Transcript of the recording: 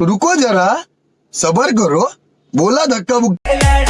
रुको जरा. सबर करो. बोला धक्का बुक्का